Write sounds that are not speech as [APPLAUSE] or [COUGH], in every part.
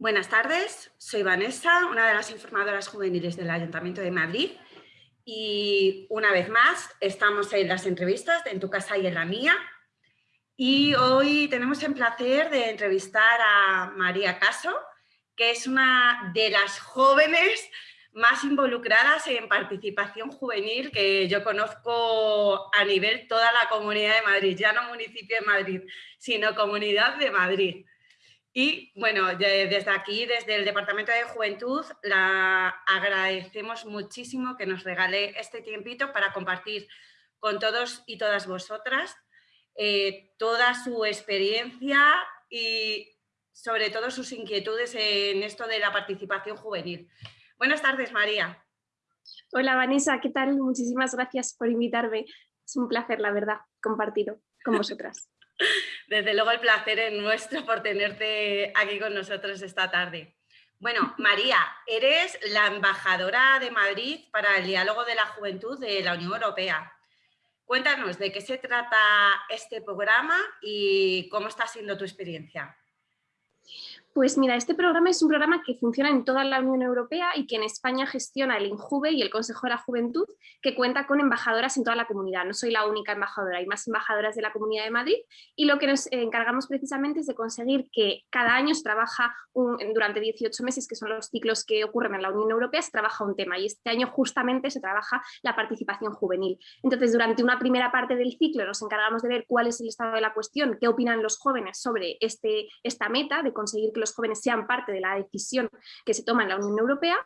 Buenas tardes, soy Vanessa, una de las informadoras juveniles del Ayuntamiento de Madrid y una vez más estamos en las entrevistas En tu casa y en la mía y hoy tenemos el placer de entrevistar a María Caso, que es una de las jóvenes más involucradas en participación juvenil que yo conozco a nivel toda la Comunidad de Madrid, ya no municipio de Madrid, sino Comunidad de Madrid. Y bueno, desde aquí, desde el Departamento de Juventud, la agradecemos muchísimo que nos regale este tiempito para compartir con todos y todas vosotras eh, toda su experiencia y sobre todo sus inquietudes en esto de la participación juvenil. Buenas tardes, María. Hola, Vanessa, ¿qué tal? Muchísimas gracias por invitarme. Es un placer, la verdad, compartirlo con vosotras. [LAUGHS] Desde luego el placer es nuestro por tenerte aquí con nosotros esta tarde. Bueno, María, eres la embajadora de Madrid para el diálogo de la juventud de la Unión Europea. Cuéntanos de qué se trata este programa y cómo está siendo tu experiencia. Pues mira, este programa es un programa que funciona en toda la Unión Europea y que en España gestiona el INJUVE y el Consejo de la Juventud, que cuenta con embajadoras en toda la comunidad. No soy la única embajadora, hay más embajadoras de la Comunidad de Madrid y lo que nos encargamos precisamente es de conseguir que cada año se trabaja durante 18 meses, que son los ciclos que ocurren en la Unión Europea, se trabaja un tema y este año justamente se trabaja la participación juvenil. Entonces, durante una primera parte del ciclo nos encargamos de ver cuál es el estado de la cuestión, qué opinan los jóvenes sobre este, esta meta de conseguir que los jóvenes sean parte de la decisión que se toma en la Unión Europea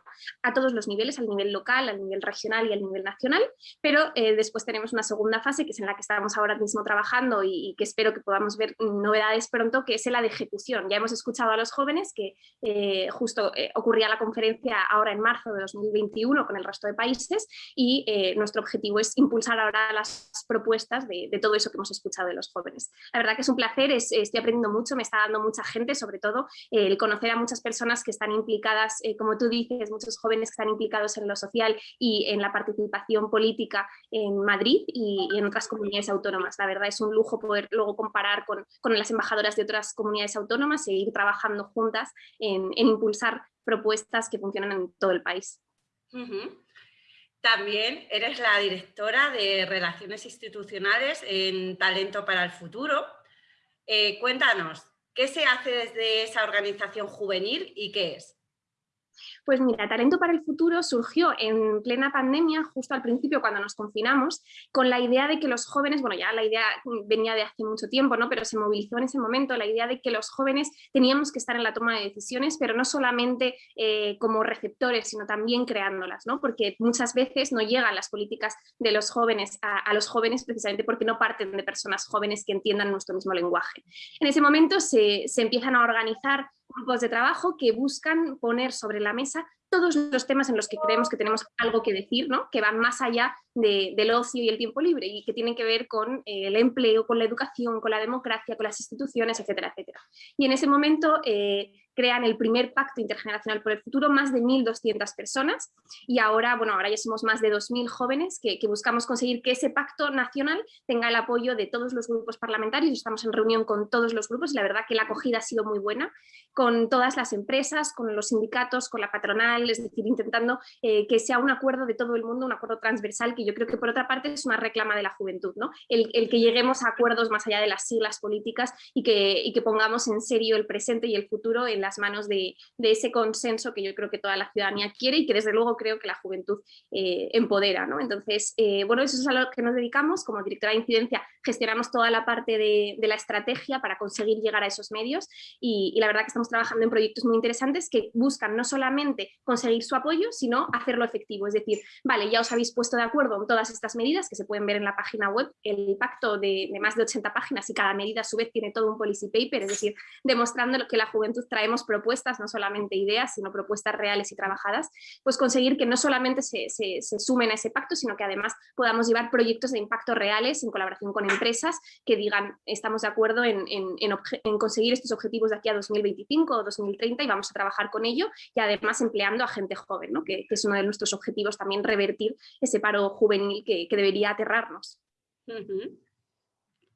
a todos los niveles, al nivel local, al nivel regional y al nivel nacional, pero eh, después tenemos una segunda fase que es en la que estamos ahora mismo trabajando y, que espero que podamos ver novedades pronto, que es la de ejecución. Ya hemos escuchado a los jóvenes que eh, justo eh, ocurría la conferencia ahora en marzo de 2021 con el resto de países y nuestro objetivo es impulsar ahora las propuestas de, todo eso que hemos escuchado de los jóvenes. La verdad que es un placer, estoy aprendiendo mucho, me está dando mucha gente, sobre todo el conocer a muchas personas que están implicadas, eh, como tú dices, muchos jóvenes que están implicados en lo social y en la participación política en Madrid y, en otras comunidades autónomas. La verdad es un lujo poder luego comparar con, las embajadoras de otras comunidades autónomas e ir trabajando juntas en, impulsar propuestas que funcionan en todo el país. También eres la directora de Relaciones Institucionales en Talento para el Futuro. Eh, cuéntanos, ¿Qué se hace desde esa organización juvenil y qué es? Pues mira, Talento para el Futuro surgió en plena pandemia, justo al principio cuando nos confinamos, con la idea de que los jóvenes, bueno ya la idea venía de hace mucho tiempo, ¿no? pero se movilizó en ese momento la idea de que los jóvenes teníamos que estar en la toma de decisiones, pero no solamente eh, como receptores, sino también creándolas, ¿no? porque muchas veces no llegan las políticas de los jóvenes a, los jóvenes precisamente porque no parten de personas jóvenes que entiendan nuestro mismo lenguaje. En ese momento se, se empiezan a organizar grupos de trabajo que buscan poner sobre la mesa todos los temas en los que creemos que tenemos algo que decir, ¿no? que van más allá del ocio y el tiempo libre y que tienen que ver con eh, el empleo, con la educación, con la democracia, con las instituciones, etcétera, etcétera. Y en ese momento eh, crean el primer pacto intergeneracional por el futuro, más de 1.200 personas y ahora, bueno, ahora ya somos más de 2.000 jóvenes que, buscamos conseguir que ese pacto nacional tenga el apoyo de todos los grupos parlamentarios, estamos en reunión con todos los grupos y la verdad que la acogida ha sido muy buena, con todas las empresas, con los sindicatos, con la patronal, es decir, intentando eh, que sea un acuerdo de todo el mundo, un acuerdo transversal que yo creo que por otra parte es una reclama de la juventud, ¿no? el, que lleguemos a acuerdos más allá de las siglas políticas y que, y que pongamos en serio el presente y el futuro las manos de, ese consenso que yo creo que toda la ciudadanía quiere y que desde luego creo que la juventud eh, empodera. ¿no? Entonces, eh, bueno, eso es a lo que nos dedicamos. Como directora de incidencia gestionamos toda la parte de, la estrategia para conseguir llegar a esos medios y, la verdad que estamos trabajando en proyectos muy interesantes que buscan no solamente conseguir su apoyo, sino hacerlo efectivo. Es decir, vale, ya os habéis puesto de acuerdo en todas estas medidas que se pueden ver en la página web, el pacto de, de más de 80 páginas y cada medida a su vez tiene todo un policy paper, es decir, demostrando que la juventud traemos propuestas, no solamente ideas, sino propuestas reales y trabajadas, pues conseguir que no solamente se, sumen a ese pacto, sino que además podamos llevar proyectos de impacto reales en colaboración con empresas que digan estamos de acuerdo en, conseguir estos objetivos de aquí a 2025 o 2030 y vamos a trabajar con ello y además empleando a gente joven, ¿no? que, es uno de nuestros objetivos también revertir ese paro juvenil que, debería aterrarnos.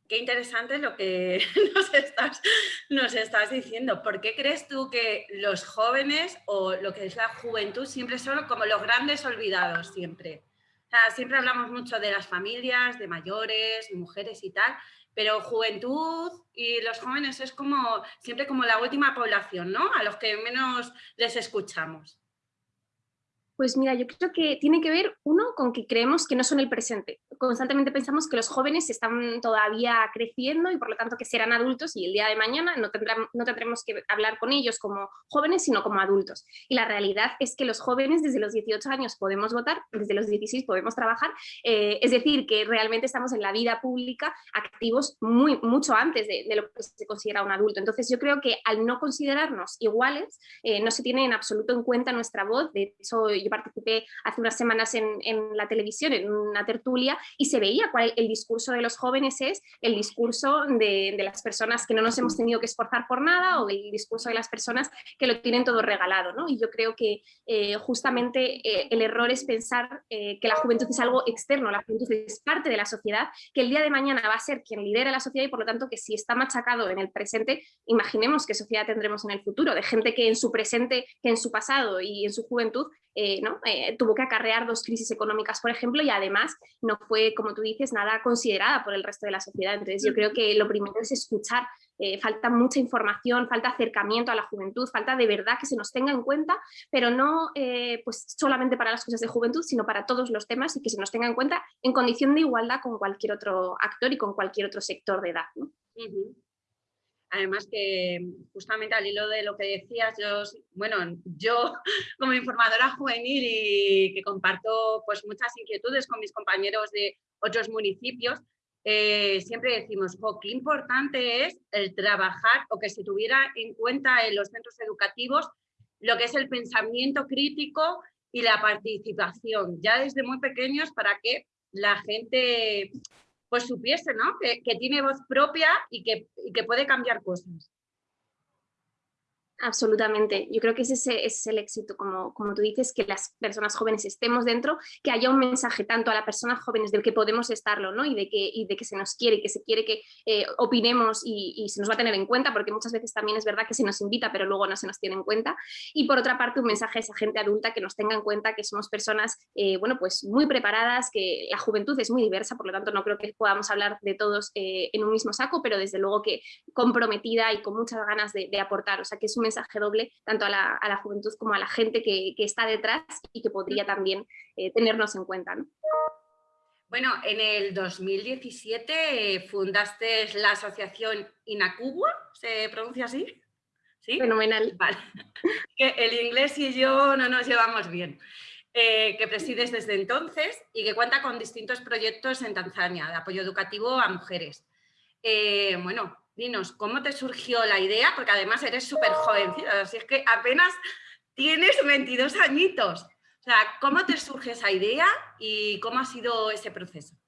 Qué interesante lo que [LAUGHS] nos estás, diciendo. ¿Por qué crees tú que los jóvenes o lo que es la juventud siempre son como los grandes olvidados siempre? siempre hablamos mucho de las familias, de mayores, mujeres y tal, pero juventud y los jóvenes es como siempre como la última población, ¿no? A los que menos les escuchamos. Pues mira, yo creo que tiene que ver, uno, con que creemos que no son el presente. Constantemente pensamos que los jóvenes están todavía creciendo y por lo tanto que serán adultos y el día de mañana no, no tendremos que hablar con ellos como jóvenes, sino como adultos. Y la realidad es que los jóvenes desde los 18 años podemos votar, desde los 16 podemos trabajar, eh, es decir, que realmente estamos en la vida pública activos muy, mucho antes de, lo que se considera un adulto. Entonces yo creo que al no considerarnos iguales, eh, no se tiene en absoluto en cuenta nuestra voz. De hecho, participé hace unas semanas en, la televisión, en una tertulia, y se veía cuál el discurso de los jóvenes es el discurso de, las personas que no nos hemos tenido que esforzar por nada o el discurso de las personas que lo tienen todo regalado. ¿no? Y yo creo que eh, justamente eh, el error es pensar eh, que la juventud es algo externo, la juventud es parte de la sociedad, que el día de mañana va a ser quien lidera la sociedad y por lo tanto que si está machacado en el presente, imaginemos qué sociedad tendremos en el futuro, de gente que en su presente, que en su pasado y en su juventud eh, ¿no? Eh, tuvo que acarrear dos crisis económicas, por ejemplo, y además no fue, como tú dices, nada considerada por el resto de la sociedad. Entonces yo creo que lo primero es escuchar, eh, falta mucha información, falta acercamiento a la juventud, falta de verdad que se nos tenga en cuenta, pero no pues solamente para las cosas de juventud, sino para todos los temas y que se nos tenga en cuenta en condición de igualdad con cualquier otro actor y con cualquier otro sector de edad. Además que justamente al hilo de lo que decías, yo, bueno, yo [LAUGHS] como informadora juvenil y que comparto pues muchas inquietudes con mis compañeros de otros municipios, eh, siempre decimos, qué importante es el trabajar o que se tuviera en cuenta en los centros educativos lo que es el pensamiento crítico y la participación, ya desde muy pequeños para que la gente pues supiese, ¿no? Que, tiene voz propia y que, y que puede cambiar cosas. Absolutamente. Yo creo que ese, es el éxito, como, como tú dices, que las personas jóvenes estemos dentro, que haya un mensaje tanto a las personas jóvenes de que podemos estarlo ¿no? y, de que, y de que se nos quiere, y que se quiere que eh, opinemos y, se nos va a tener en cuenta, porque muchas veces también es verdad que se nos invita, pero luego no se nos tiene en cuenta. Y por otra parte, un mensaje a esa gente adulta que nos tenga en cuenta que somos personas eh, bueno, pues muy preparadas, que la juventud es muy diversa, por lo tanto no creo que podamos hablar de todos eh, en un mismo saco, pero desde luego que comprometida y con muchas ganas de, de aportar. O sea, que es un mensaje doble tanto a la, juventud como a la gente que, está detrás y que podría también eh, tenernos en cuenta. Bueno, en el 2017 eh, fundaste la asociación Inacubua, ¿se pronuncia así? ¿Sí? Fenomenal. Vale. [LAUGHS] Que el inglés y yo no nos llevamos bien. Eh, que presides desde entonces y que cuenta con distintos proyectos en Tanzania de apoyo educativo a mujeres. bueno, dinos, ¿cómo te surgió la idea? Porque además eres súper jovencita, así es que apenas tienes 22 añitos. O sea, ¿cómo te surge esa idea y cómo ha sido ese proceso?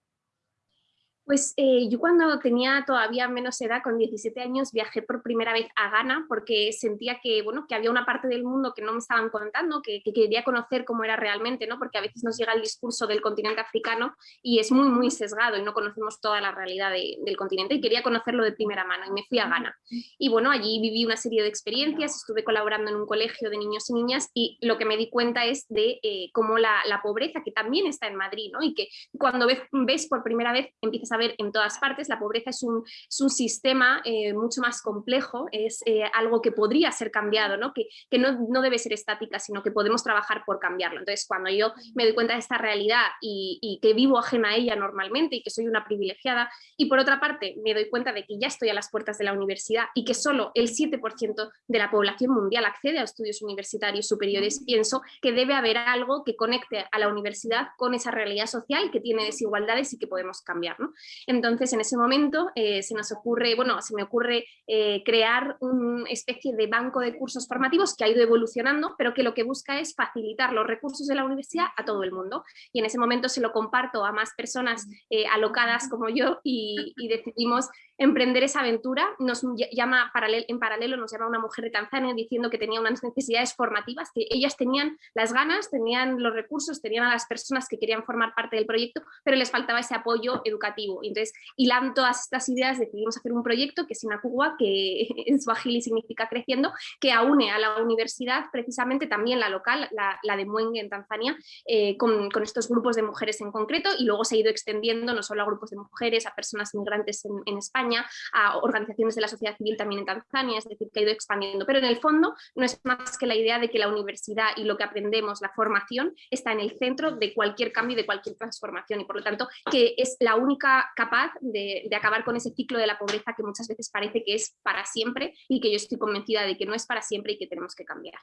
Pues eh, yo cuando tenía todavía menos edad, con 17 años, viajé por primera vez a Ghana porque sentía que, bueno, que había una parte del mundo que no me estaban contando, que, quería conocer cómo era realmente, ¿no? porque a veces nos llega el discurso del continente africano y es muy, muy sesgado y no conocemos toda la realidad del continente y quería conocerlo de primera mano y me fui a Ghana. Y bueno, allí viví una serie de experiencias, estuve colaborando en un colegio de niños y niñas y lo que me di cuenta es de eh, cómo la, pobreza, que también está en Madrid, ¿no? y que cuando ves, ves por primera vez empiezas a ver en todas partes. La pobreza es un, es un sistema eh, mucho más complejo, es eh, algo que podría ser cambiado, ¿no? que, que no, no, debe ser estática, sino que podemos trabajar por cambiarlo. Entonces, cuando yo me doy cuenta de esta realidad y, y que vivo ajena a ella normalmente y que soy una privilegiada, y por otra parte me doy cuenta de que ya estoy a las puertas de la universidad y que solo el 7% de la población mundial accede a estudios universitarios superiores, pienso que debe haber algo que conecte a la universidad con esa realidad social que tiene desigualdades y que podemos cambiar. ¿no? Entonces, en ese momento eh, se nos ocurre, bueno, se me ocurre eh, crear una especie de banco de cursos formativos que ha ido evolucionando, pero que lo que busca es facilitar los recursos de la universidad a todo el mundo. Y en ese momento se lo comparto a más personas eh, alocadas como yo y, decidimos emprender esa aventura. Nos llama en paralelo, nos llama una mujer de Tanzania diciendo que tenía unas necesidades formativas, que ellas tenían las ganas, tenían los recursos, tenían a las personas que querían formar parte del proyecto, pero les faltaba ese apoyo educativo. Entonces, hilando todas estas ideas, decidimos hacer un proyecto que es Inacugua, que [LAUGHS] en Swahili significa creciendo, que aúne a la universidad, precisamente también la local, la, de Muenge en Tanzania, eh, con, estos grupos de mujeres en concreto y luego se ha ido extendiendo no solo a grupos de mujeres, a personas migrantes en, España, a organizaciones de la sociedad civil también en Tanzania, es decir, que ha ido expandiendo. Pero en el fondo no es más que la idea de que la universidad y lo que aprendemos, la formación, está en el centro de cualquier cambio y de cualquier transformación y por lo tanto que es la única capaz de, acabar con ese ciclo de la pobreza que muchas veces parece que es para siempre y que yo estoy convencida de que no es para siempre y que tenemos que cambiar.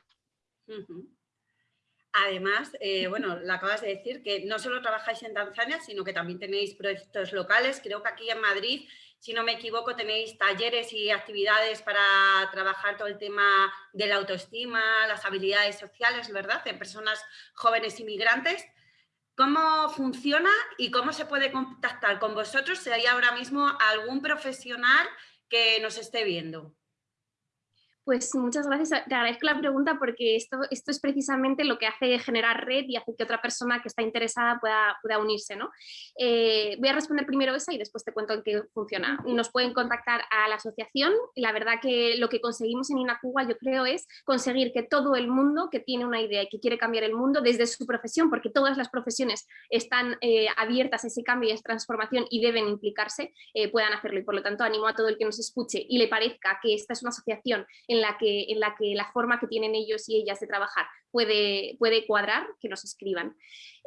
Además, eh, bueno, lo acabas de decir que no solo trabajáis en Tanzania, sino que también tenéis proyectos locales. Creo que aquí en Madrid, si no me equivoco, tenéis talleres y actividades para trabajar todo el tema de la autoestima, las habilidades sociales, ¿verdad? En personas jóvenes inmigrantes. ¿Cómo funciona y cómo se puede contactar con vosotros si hay ahora mismo algún profesional que nos esté viendo? Pues muchas gracias, te agradezco la pregunta porque esto, esto es precisamente lo que hace generar red y hace que otra persona que está interesada pueda, pueda unirse. ¿no? Eh, voy a responder primero esa y después te cuento en qué funciona. Nos pueden contactar a la asociación la verdad que lo que conseguimos en Inacuba yo creo es conseguir que todo el mundo que tiene una idea y que quiere cambiar el mundo desde su profesión, porque todas las profesiones están eh, abiertas a ese cambio y a esa transformación y deben implicarse, eh, puedan hacerlo. Y por lo tanto animo a todo el que nos escuche y le parezca que esta es una asociación en en la que, en la, que la forma que tienen ellos y ellas de trabajar puede, puede cuadrar, que nos escriban.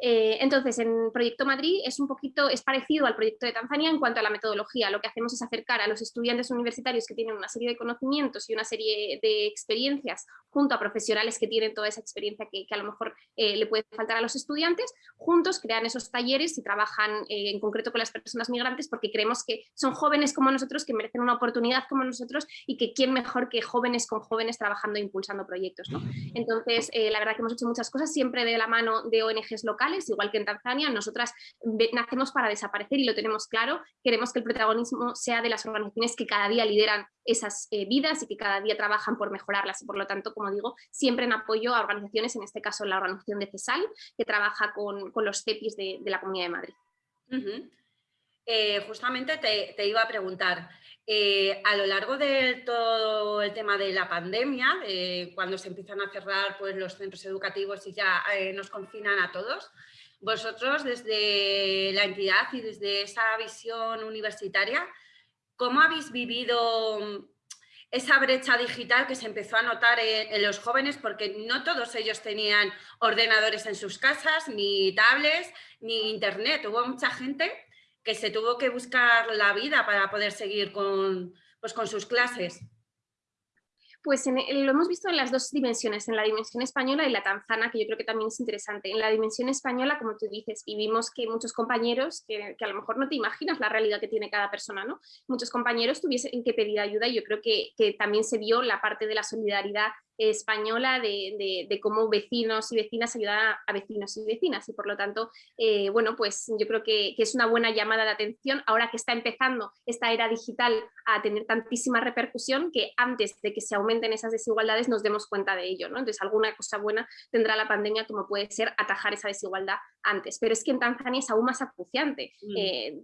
Eh, entonces, en Proyecto Madrid es un poquito, es parecido al proyecto de Tanzania en cuanto a la metodología. Lo que hacemos es acercar a los estudiantes universitarios que tienen una serie de conocimientos y una serie de experiencias junto a profesionales que tienen toda esa experiencia que, a lo mejor eh, le puede faltar a los estudiantes, juntos crean esos talleres y trabajan eh, en concreto con las personas migrantes porque creemos que son jóvenes como nosotros, que merecen una oportunidad como nosotros y que quién mejor que jóvenes con jóvenes trabajando e impulsando proyectos. Entonces, la verdad que hemos hecho muchas cosas siempre de la mano de ONGs locales, igual que en Tanzania, nosotras nacemos para desaparecer y lo tenemos claro, queremos que el protagonismo sea de las organizaciones que cada día lideran esas eh, vidas y que cada día trabajan por mejorarlas y por lo tanto, como digo, siempre en apoyo a organizaciones, en este caso la organización de CESAL, que trabaja con, los CEPIs de, la Comunidad de Madrid. Eh, justamente te, iba a preguntar, eh, a lo largo de todo el tema de la pandemia, cuando se empiezan a cerrar pues, los centros educativos y ya eh, nos confinan a todos, vosotros desde la entidad y desde esa visión universitaria, ¿cómo habéis vivido mm, esa brecha digital que se empezó a notar en, los jóvenes? Porque no todos ellos tenían ordenadores en sus casas, ni tablets, ni internet. Hubo mucha gente que se tuvo que buscar la vida para poder seguir con, pues, con sus clases. Pues lo hemos visto en las dos dimensiones, en la dimensión española y la tanzana, que yo creo que también es interesante. En la dimensión española, como tú dices, y vimos que muchos compañeros, que, a lo mejor no te imaginas la realidad que tiene cada persona, ¿no? Muchos compañeros tuviesen que pedir ayuda y yo creo que, que también se vio la parte de la solidaridad española de, cómo vecinos y vecinas ayudan a, vecinos y vecinas y por lo tanto, eh, bueno, pues yo creo que, es una buena llamada de atención ahora que está empezando esta era digital a tener tantísima repercusión que antes de que se aumenten esas desigualdades nos demos cuenta de ello, ¿no? Entonces alguna cosa buena tendrá la pandemia como puede ser atajar esa desigualdad antes, pero es que en Tanzania es aún más acuciante. Mm, eh,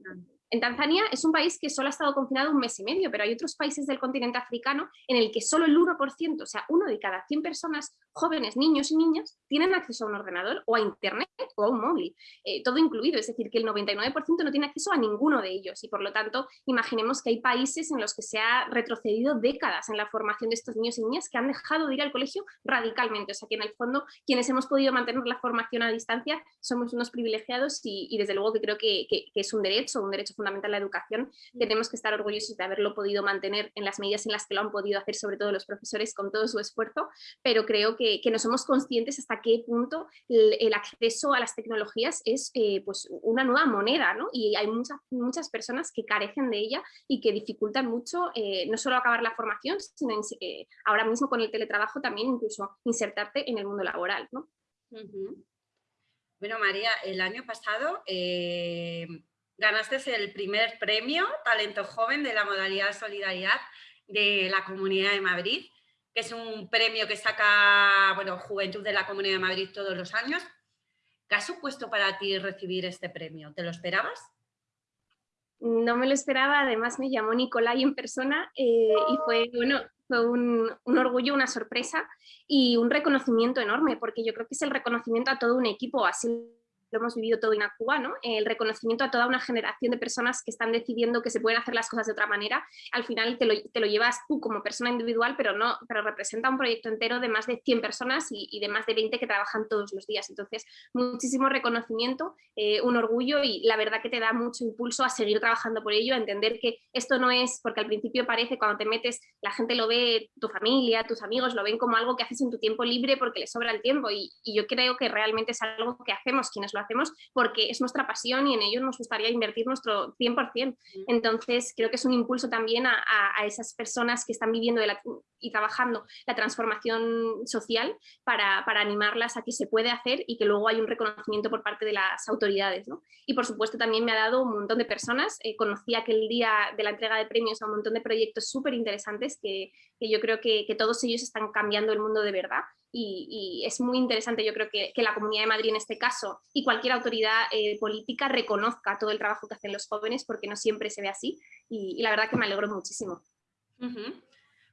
en Tanzania es un país que solo ha estado confinado un mes y medio, pero hay otros países del continente africano en el que solo el 1%, o sea, uno de cada 100 personas jóvenes, niños y niñas, tienen acceso a un ordenador o a internet o a un móvil, eh, todo incluido, es decir, que el 99% no tiene acceso a ninguno de ellos. Y por lo tanto imaginemos que hay países en los que se ha retrocedido décadas en la formación de estos niños y niñas que han dejado de ir al colegio radicalmente, o sea que en el fondo quienes hemos podido mantener la formación a distancia somos unos privilegiados y, desde luego que creo que, que, es un derecho, un derecho fundamental la educación, tenemos que estar orgullosos de haberlo podido mantener en las medidas en las que lo han podido hacer sobre todo los profesores con todo su esfuerzo, pero creo que que, no somos conscientes hasta qué punto el, acceso a las tecnologías es eh, pues una nueva moneda, ¿no? Y hay muchas, muchas personas que carecen de ella y que dificultan mucho eh, no solo acabar la formación, sino eh, ahora mismo con el teletrabajo también incluso insertarte en el mundo laboral, ¿no? Bueno, María, el año pasado ganaste el primer premio Talento Joven de la modalidad Solidaridad de la Comunidad de Madrid, que es un premio que saca bueno, Juventud de la Comunidad de Madrid todos los años. ¿Qué ha supuesto para ti recibir este premio? ¿Te lo esperabas? No me lo esperaba, además me llamó Nicolai en persona eh, y fue, bueno, fue un, un, orgullo, una sorpresa y un reconocimiento enorme, porque yo creo que es el reconocimiento a todo un equipo, así lo hemos vivido todo en Cuba, ¿no? el reconocimiento a toda una generación de personas que están decidiendo que se pueden hacer las cosas de otra manera, al final te lo, te lo llevas tú como persona individual, pero no, pero representa un proyecto entero de más de 100 personas y, de más de 20 que trabajan todos los días, entonces muchísimo reconocimiento, eh, un orgullo y la verdad que te da mucho impulso a seguir trabajando por ello, a entender que esto no es, porque al principio parece cuando te metes, la gente lo ve, tu familia, tus amigos lo ven como algo que haces en tu tiempo libre porque les sobra el tiempo y, y yo creo que realmente es algo que hacemos quienes lo hacemos porque es nuestra pasión y en ello nos gustaría invertir nuestro 100%. Entonces, creo que es un impulso también a, a esas personas que están viviendo y trabajando la transformación social para, para, animarlas a que se puede hacer y que luego hay un reconocimiento por parte de las autoridades. ¿no? Y por supuesto también me ha dado un montón de personas. Eh, conocí aquel día de la entrega de premios a un montón de proyectos súper interesantes que, que, yo creo que, que todos ellos están cambiando el mundo de verdad y, es muy interesante, yo creo que, que, la Comunidad de Madrid en este caso y cualquier autoridad eh, política reconozca todo el trabajo que hacen los jóvenes porque no siempre se ve así y, la verdad que me alegro muchísimo.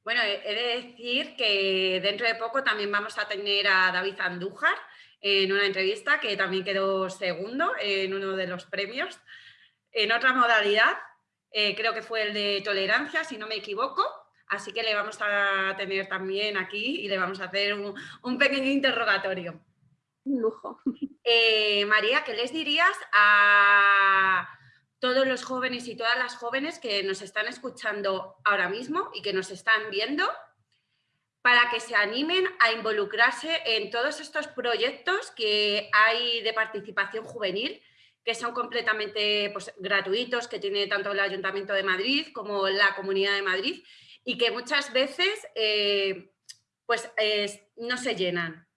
Bueno, he de decir que dentro de poco también vamos a tener a David Andújar en una entrevista que también quedó segundo en uno de los premios en otra modalidad, eh, creo que fue el de tolerancia, si no me equivoco, Así que le vamos a tener también aquí y le vamos a hacer un, un pequeño interrogatorio. Un lujo. Eh, María, ¿qué les dirías a todos los jóvenes y todas las jóvenes que nos están escuchando ahora mismo y que nos están viendo para que se animen a involucrarse en todos estos proyectos que hay de participación juvenil que son completamente pues, gratuitos, que tiene tanto el Ayuntamiento de Madrid como la Comunidad de Madrid y que muchas veces eh, pues, no se llenan.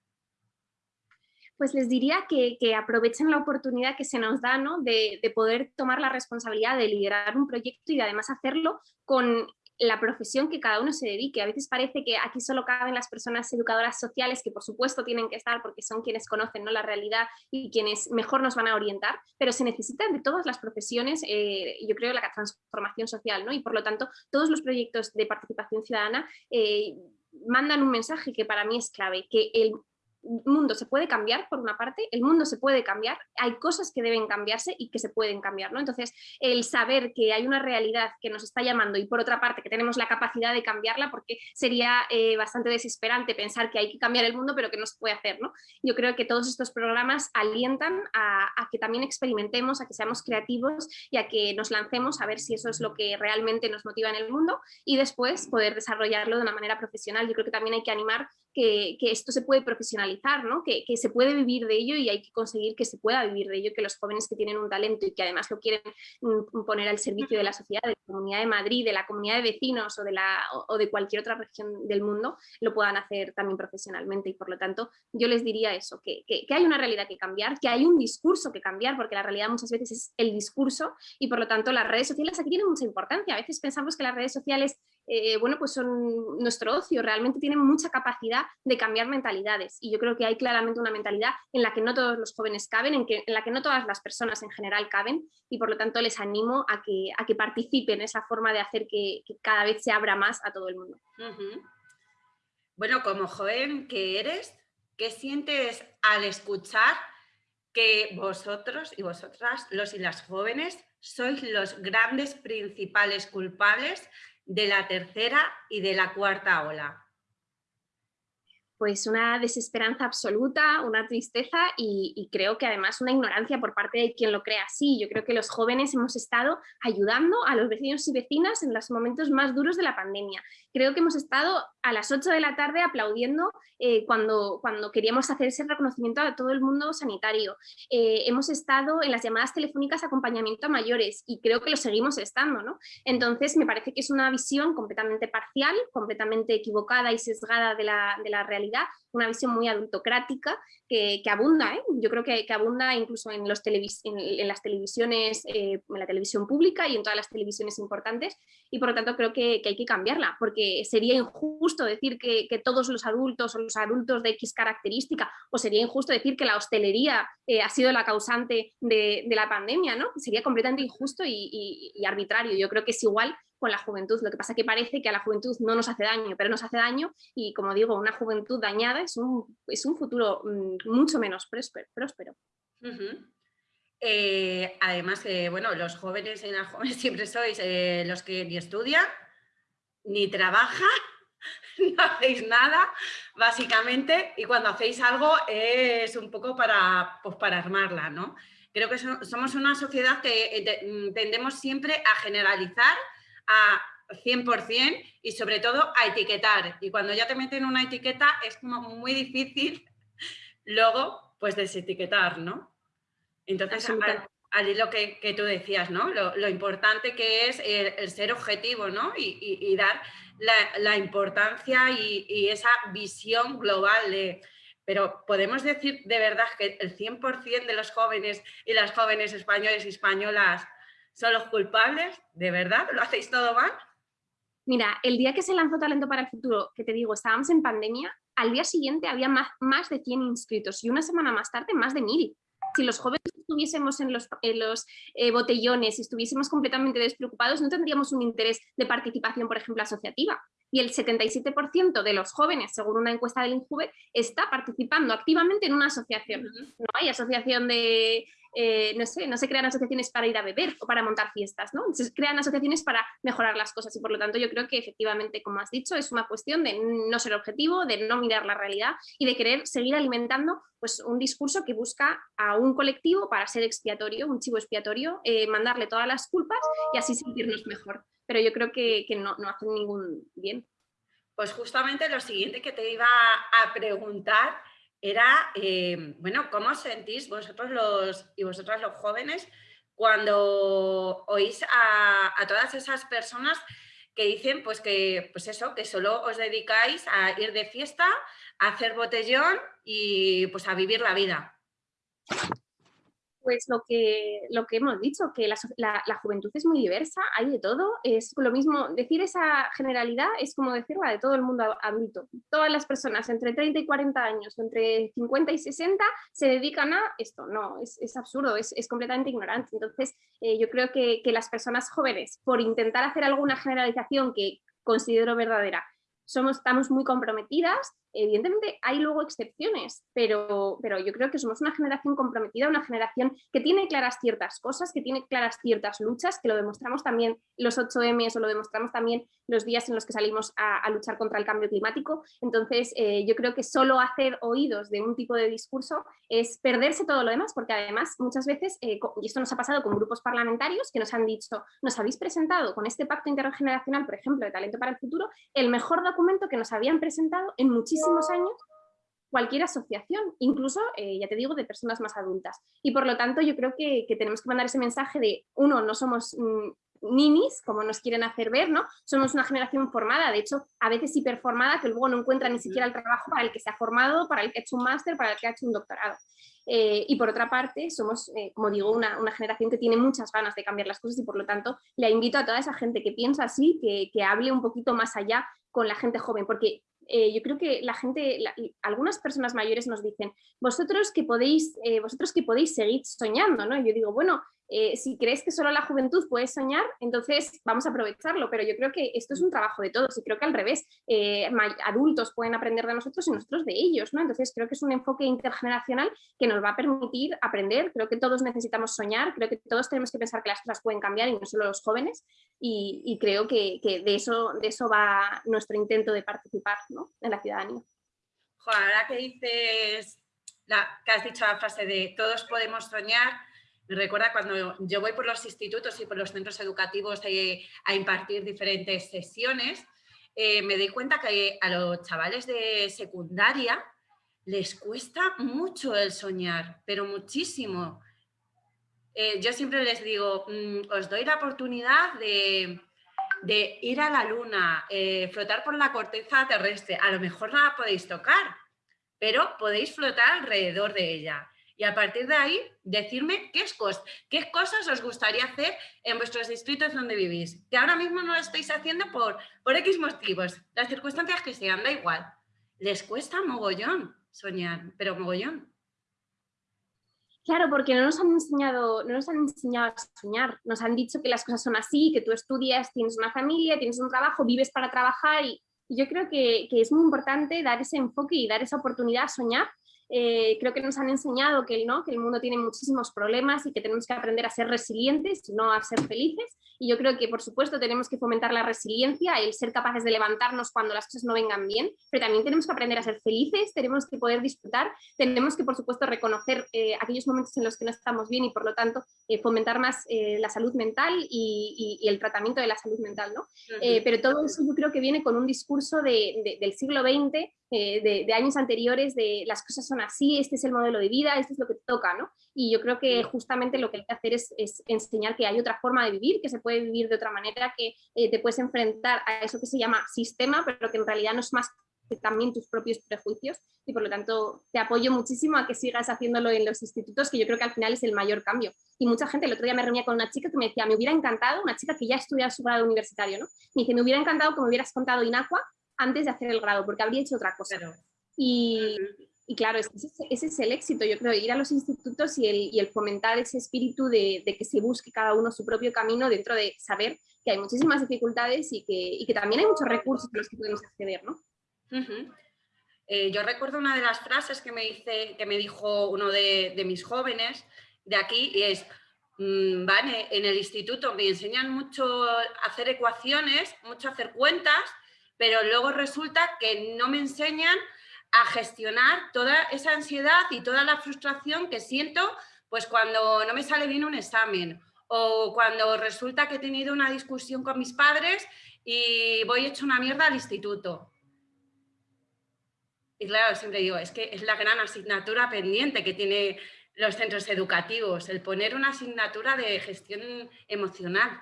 Pues les diría que, que, aprovechen la oportunidad que se nos da ¿no? de, de poder tomar la responsabilidad de liderar un proyecto y además hacerlo con la profesión que cada uno se dedique. A veces parece que aquí solo caben las personas educadoras sociales, que por supuesto tienen que estar porque son quienes conocen ¿no? la realidad y quienes mejor nos van a orientar, pero se necesitan de todas las profesiones, eh, yo creo, la transformación social, ¿no? y por lo tanto todos los proyectos de participación ciudadana eh, mandan un mensaje que para mí es clave, que el mundo se puede cambiar, por una parte, el mundo se puede cambiar, hay cosas que deben cambiarse y que se pueden cambiar, ¿no? Entonces, el saber que hay una realidad que nos está llamando y por otra parte que tenemos la capacidad de cambiarla, porque sería eh, bastante desesperante pensar que hay que cambiar el mundo pero que no se puede hacer, ¿no? Yo creo que todos estos programas alientan a, que también experimentemos, a que seamos creativos y a que nos lancemos a ver si eso es lo que realmente nos motiva en el mundo y después poder desarrollarlo de una manera profesional. Yo creo que también hay que animar que, que esto se puede profesionalizar, ¿no? Que, que, se puede vivir de ello y hay que conseguir que se pueda vivir de ello, que los jóvenes que tienen un talento y que además lo quieren mm, poner al servicio de la sociedad, de la Comunidad de Madrid, de la comunidad de vecinos o de, la, o de cualquier otra región del mundo, lo puedan hacer también profesionalmente y por lo tanto yo les diría eso, que, que, que hay una realidad que cambiar, que hay un discurso que cambiar, porque la realidad muchas veces es el discurso y por lo tanto las redes sociales aquí tienen mucha importancia. A veces pensamos que las redes sociales eh, bueno, pues son nuestro ocio, realmente tienen mucha capacidad de cambiar mentalidades y yo creo que hay claramente una mentalidad en la que no todos los jóvenes caben, en, la que no todas las personas en general caben y por lo tanto les animo a que, a que participen en esa forma de hacer que, cada vez se abra más a todo el mundo. Bueno, como joven que eres, ¿qué sientes al escuchar que vosotros y vosotras, los y las jóvenes, sois los grandes principales culpables de la tercera y de la cuarta ola? Pues una desesperanza absoluta, una tristeza y, creo que además una ignorancia por parte de quien lo crea así. Yo creo que los jóvenes hemos estado ayudando a los vecinos y vecinas en los momentos más duros de la pandemia. Creo que hemos estado a las 8 de la tarde aplaudiendo eh, cuando, cuando queríamos hacer ese reconocimiento a todo el mundo sanitario. Eh, hemos estado en las llamadas telefónicas acompañamiento a mayores y creo que lo seguimos estando. ¿no? Entonces me parece que es una visión completamente parcial, completamente equivocada y sesgada de la, de la realidad realidad, una visión muy adultocrática que, abunda, ¿eh? yo creo que, abunda incluso en, los en, las televisiones, eh, en la televisión pública y en todas las televisiones importantes y por lo tanto creo que, hay que cambiarla porque sería injusto decir que, todos los adultos o los adultos de X característica o sería injusto decir que la hostelería eh, ha sido la causante de, la pandemia, ¿no? Sería completamente injusto y, y arbitrario. Yo creo que es igual con la juventud. Lo que pasa es que parece que a la juventud no nos hace daño, pero nos hace daño y como digo, una juventud dañada es un, es un futuro mm, mucho menos próspero. Eh, además, que bueno, los jóvenes y las jóvenes [LAUGHS] siempre sois eh, los que ni estudian, ni trabajan, [LAUGHS] no hacéis nada, básicamente, y cuando hacéis algo es un poco para, pues, para armarla, ¿no? Creo que somos una sociedad que eh, mm, tendemos siempre a generalizar a 100% y sobre todo a etiquetar. Y cuando ya te meten una etiqueta es como muy difícil [LAUGHS] luego pues desetiquetar, ¿no? Entonces, al, hilo que, que, tú decías, ¿no? Lo, importante que es el, ser objetivo, ¿no? Y, dar la, importancia y, esa visión global de... Pero podemos decir de verdad que el 100% de los jóvenes y las jóvenes españoles y españolas son los culpables, ¿de verdad? ¿Lo hacéis todo mal? Mira, el día que se lanzó Talento para el Futuro, que te digo, estábamos en pandemia, al día siguiente había más, más de 100 inscritos y una semana más tarde más de 1000. Si los jóvenes estuviésemos en los, los eh, botellones y estuviésemos completamente despreocupados, no tendríamos un interés de participación, por ejemplo, asociativa. Y el 77% de los jóvenes, según una encuesta del INJUVE, está participando activamente en una asociación. No hay asociación de eh, no sé, no se crean asociaciones para ir a beber o para montar fiestas, ¿no? Se crean asociaciones para mejorar las cosas y por lo tanto yo creo que efectivamente, como has dicho, es una cuestión de no ser objetivo, de no mirar la realidad y de querer seguir alimentando pues, un discurso que busca a un colectivo para ser expiatorio, un chivo expiatorio, eh, mandarle todas las culpas y así sentirnos mejor. Pero yo creo que, no, no hacen ningún bien. Pues justamente lo siguiente que te iba a preguntar era, eh, bueno, ¿cómo os sentís vosotros los, y vosotras los jóvenes cuando oís a, todas esas personas que dicen pues que, pues eso, que solo os dedicáis a ir de fiesta, a hacer botellón y pues a vivir la vida? Pues lo que, lo que hemos dicho, que la, juventud es muy diversa, hay de todo, es lo mismo, decir esa generalidad es como decirla de todo el mundo adulto. Todas las personas entre 30 y 40 años, entre 50 y 60, se dedican a esto, no, es, absurdo, es, completamente ignorante. Entonces, eh, yo creo que, que las personas jóvenes, por intentar hacer alguna generalización que considero verdadera, somos, estamos muy comprometidas, Evidentemente hay luego excepciones, pero, pero yo creo que somos una generación comprometida, una generación que tiene claras ciertas cosas, que tiene claras ciertas luchas, que lo demostramos también los 8M o lo demostramos también los días en los que salimos a, luchar contra el cambio climático. Entonces eh, yo creo que solo hacer oídos de un tipo de discurso es perderse todo lo demás, porque además muchas veces, eh, y esto nos ha pasado con grupos parlamentarios que nos han dicho, nos habéis presentado con este pacto intergeneracional, por ejemplo, de Talento para el Futuro, el mejor documento que nos habían presentado en muchísimos años cualquier asociación, incluso, eh, ya te digo, de personas más adultas. Y por lo tanto yo creo que, tenemos que mandar ese mensaje de, uno, no somos mm, ninis, como nos quieren hacer ver, ¿no? Somos una generación formada, de hecho, a veces hiperformada, que luego no encuentra ni siquiera el trabajo para el que se ha formado, para el que ha hecho un máster, para el que ha hecho un doctorado. Eh, y por otra parte, somos, eh, como digo, una, generación que tiene muchas ganas de cambiar las cosas y por lo tanto le invito a toda esa gente que piensa así, que, que hable un poquito más allá con la gente joven, porque eh, yo creo que la gente, algunas personas mayores nos dicen, vosotros que podéis, eh, vosotros que podéis seguir soñando, ¿no? Y yo digo, bueno, eh, si crees que solo la juventud puede soñar, entonces vamos a aprovecharlo, pero yo creo que esto es un trabajo de todos y creo que al revés, eh, adultos pueden aprender de nosotros y nosotros de ellos, ¿no? Entonces creo que es un enfoque intergeneracional que nos va a permitir aprender, creo que todos necesitamos soñar, creo que todos tenemos que pensar que las cosas pueden cambiar y no solo los jóvenes y, creo que, de, eso, de eso va nuestro intento de participar en la ciudadanía. ahora que dices, la, que has dicho la frase de todos podemos soñar, me recuerda cuando yo voy por los institutos y por los centros educativos eh, a impartir diferentes sesiones, eh, me doy cuenta que a los chavales de secundaria les cuesta mucho el soñar, pero muchísimo. Eh, yo siempre les digo, mm, os doy la oportunidad de, ir a la luna, eh, flotar por la corteza terrestre. A lo mejor no podéis tocar, pero podéis flotar alrededor de ella. Y a partir de ahí, decirme qué, qué cosas os gustaría hacer en vuestros distritos donde vivís. Que ahora mismo no lo estáis haciendo por, por X motivos, las circunstancias que sean, da igual. Les cuesta mogollón soñar, pero mogollón. Claro, porque no nos han enseñado, no nos han enseñado a soñar. Nos han dicho que las cosas son así, que tú estudias, tienes una familia, tienes un trabajo, vives para trabajar y, yo creo que, que, es muy importante dar ese enfoque y dar esa oportunidad a soñar eh, creo que nos han enseñado que, ¿no? que el mundo tiene muchísimos problemas y que tenemos que aprender a ser resilientes y no a ser felices. Y yo creo que, por supuesto, tenemos que fomentar la resiliencia, el ser capaces de levantarnos cuando las cosas no vengan bien, pero también tenemos que aprender a ser felices, tenemos que poder disfrutar, tenemos que, por supuesto, reconocer eh, aquellos momentos en los que no estamos bien y, por lo tanto, eh, fomentar más la salud mental y, el tratamiento de la salud mental. ¿no? pero todo eso yo creo que viene con un discurso del siglo XX de, de, años anteriores de las cosas son así, este es el modelo de vida, esto es lo que toca, ¿no? Y yo creo que justamente lo que hay que hacer es, enseñar que hay otra forma de vivir, que se puede vivir de otra manera, que eh, te puedes enfrentar a eso que se llama sistema, pero que en realidad no es más que también tus propios prejuicios y por lo tanto te apoyo muchísimo a que sigas haciéndolo en los institutos, que yo creo que al final es el mayor cambio. Y mucha gente, el otro día me reunía con una chica que me decía, me hubiera encantado, una chica que ya estudia su grado universitario, ¿no? Me dice, me hubiera encantado que me hubieras contado Inacua antes de hacer el grado, porque habría hecho otra cosa. Y, y, claro, ese, ese, es el éxito, yo creo, ir a los institutos y el, y el fomentar ese espíritu de, de, que se busque cada uno su propio camino dentro de saber que hay muchísimas dificultades y que, y que también hay muchos recursos a los que podemos acceder, ¿no? eh, yo recuerdo una de las frases que me, dice, que me dijo uno de, de mis jóvenes de aquí y es, mmm, vale, en el instituto me enseñan mucho a hacer ecuaciones, mucho a hacer cuentas, pero luego resulta que no me enseñan a gestionar toda esa ansiedad y toda la frustración que siento pues cuando no me sale bien un examen o cuando resulta que he tenido una discusión con mis padres y voy hecho una mierda al instituto. Y claro, siempre digo, es que es la gran asignatura pendiente que tiene los centros educativos, el poner una asignatura de gestión emocional.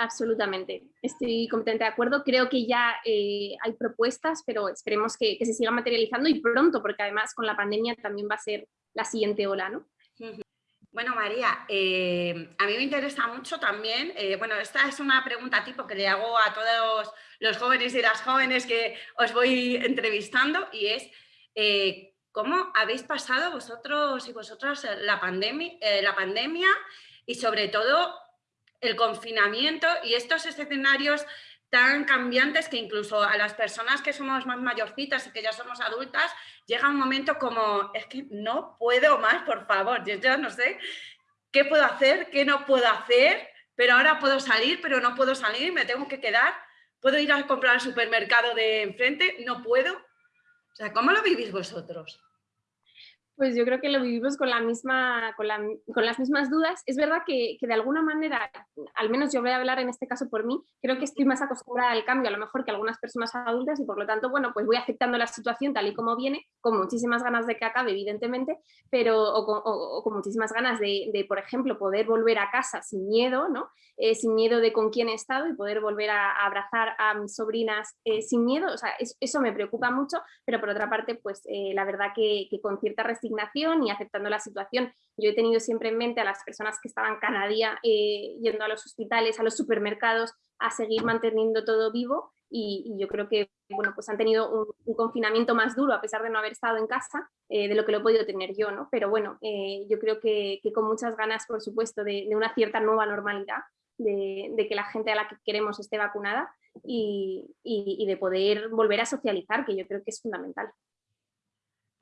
Absolutamente, estoy completamente de acuerdo. Creo que ya eh, hay propuestas, pero esperemos que, se sigan materializando y pronto, porque además con la pandemia también va a ser la siguiente ola, ¿no? Bueno, María, eh, a mí me interesa mucho también, eh, bueno, esta es una pregunta tipo que le hago a todos los jóvenes y las jóvenes que os voy entrevistando y es, ¿cómo habéis pasado vosotros y vosotras la la pandemia y sobre todo el confinamiento y estos escenarios tan cambiantes que incluso a las personas que somos más mayorcitas y que ya somos adultas, llega un momento como, es que no puedo más, por favor, yo ya no sé qué puedo hacer, qué no puedo hacer, pero ahora puedo salir, pero no puedo salir, me tengo que quedar, puedo ir a comprar al supermercado de enfrente, no puedo. O sea, ¿cómo lo vivís vosotros? Pues yo creo que lo vivimos con, la misma, con, las mismas dudas. Es verdad que, de alguna manera, al menos yo voy a hablar en este caso por mí, creo que estoy más acostumbrada al cambio a lo mejor que algunas personas adultas y por lo tanto, bueno, pues voy aceptando la situación tal y como viene, con muchísimas ganas de que acabe, evidentemente, pero o con, muchísimas ganas de, por ejemplo, poder volver a casa sin miedo, ¿no? Eh, sin miedo de con quién he estado y poder volver a, abrazar a mis sobrinas eh, sin miedo. O sea, eso me preocupa mucho, pero por otra parte, pues eh, la verdad que, que con cierta restricción y aceptando la situación. Yo he tenido siempre en mente a las personas que estaban cada día eh, yendo a los hospitales, a los supermercados, a seguir manteniendo todo vivo y, yo creo que bueno, pues han tenido un, confinamiento más duro a pesar de no haber estado en casa eh, de lo que lo he podido tener yo, ¿no? Pero bueno, eh, yo creo que, con muchas ganas, por supuesto, de, una cierta nueva normalidad, de, que la gente a la que queremos esté vacunada y de poder volver a socializar, que yo creo que es fundamental.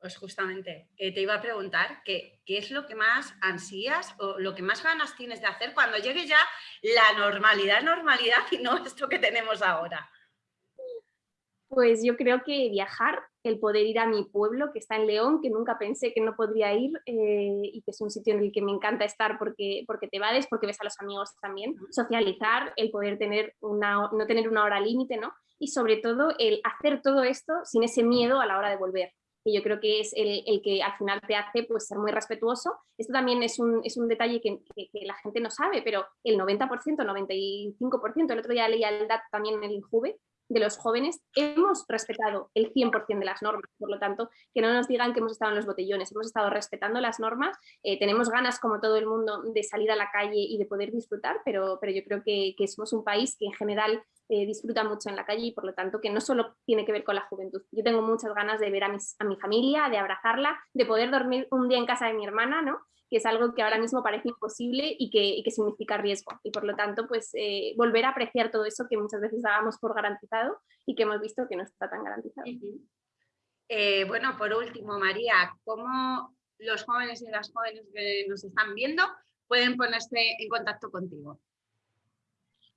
Pues justamente, eh, te iba a preguntar qué es lo que más ansías o lo que más ganas tienes de hacer cuando llegue ya la normalidad, normalidad y no esto que tenemos ahora. Pues yo creo que viajar, el poder ir a mi pueblo que está en León, que nunca pensé que no podría ir eh, y que es un sitio en el que me encanta estar porque, porque te vades, porque ves a los amigos también, socializar, el poder tener una, no tener una hora límite, ¿no? Y sobre todo el hacer todo esto sin ese miedo a la hora de volver que yo creo que es el, que al final te hace pues, ser muy respetuoso. Esto también es un, es un detalle que, la gente no sabe, pero el 90%, 95%, el otro día leía el dato también en el INJUVE, de los jóvenes hemos respetado el 100% de las normas, por lo tanto, que no nos digan que hemos estado en los botellones, hemos estado respetando las normas, eh, tenemos ganas como todo el mundo de salir a la calle y de poder disfrutar, pero, pero yo creo que, que somos un país que en general eh, disfruta mucho en la calle y por lo tanto que no solo tiene que ver con la juventud. Yo tengo muchas ganas de ver a, mis, a mi familia, de abrazarla, de poder dormir un día en casa de mi hermana, ¿no? que es algo que ahora mismo parece imposible y que, significa riesgo. Y por lo tanto, pues eh, volver a apreciar todo eso que muchas veces dábamos por garantizado y que hemos visto que no está tan garantizado. Eh, bueno, por último, María, ¿cómo los jóvenes y las jóvenes que nos están viendo pueden ponerse en contacto contigo?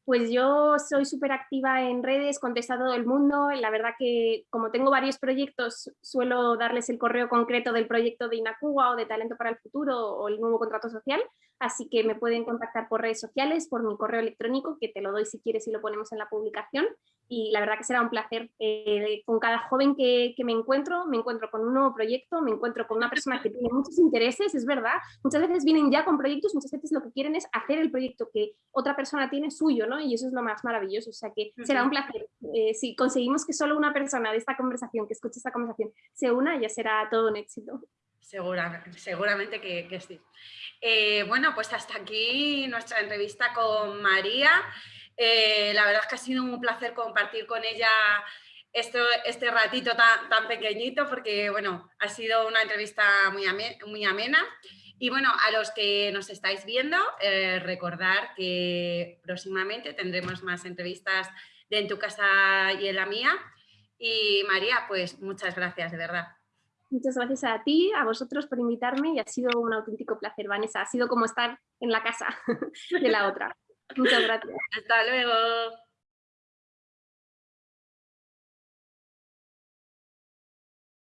Pues yo soy súper activa en redes, contesto a todo el mundo. La verdad que como tengo varios proyectos, suelo darles el correo concreto del proyecto de Inacuba o de Talento para el Futuro o el nuevo contrato social. Así que me pueden contactar por redes sociales, por mi correo electrónico, que te lo doy si quieres y lo ponemos en la publicación. Y la verdad que será un placer. Eh, con cada joven que, me encuentro, me encuentro con un nuevo proyecto, me encuentro con una persona que tiene muchos intereses, es verdad. Muchas veces vienen ya con proyectos, muchas veces lo que quieren es hacer el proyecto que otra persona tiene suyo, ¿no? Y eso es lo más maravilloso. O sea que será un placer. Eh, si conseguimos que solo una persona de esta conversación, que escuche esta conversación, se una, ya será todo un éxito. Seguramente, seguramente que, sí. Eh, bueno, pues hasta aquí nuestra entrevista con María. Eh, la verdad es que ha sido un placer compartir con ella esto, este ratito tan, pequeñito porque bueno, ha sido una entrevista muy, muy amena. Y bueno, a los que nos estáis viendo, eh, recordar que próximamente tendremos más entrevistas de En tu casa y en la mía. Y María, pues muchas gracias, de verdad. Muchas gracias a ti, a vosotros por invitarme y ha sido un auténtico placer, Vanessa. Ha sido como estar en la casa [LAUGHS] de la otra. Muchas gracias. [LAUGHS] Hasta luego.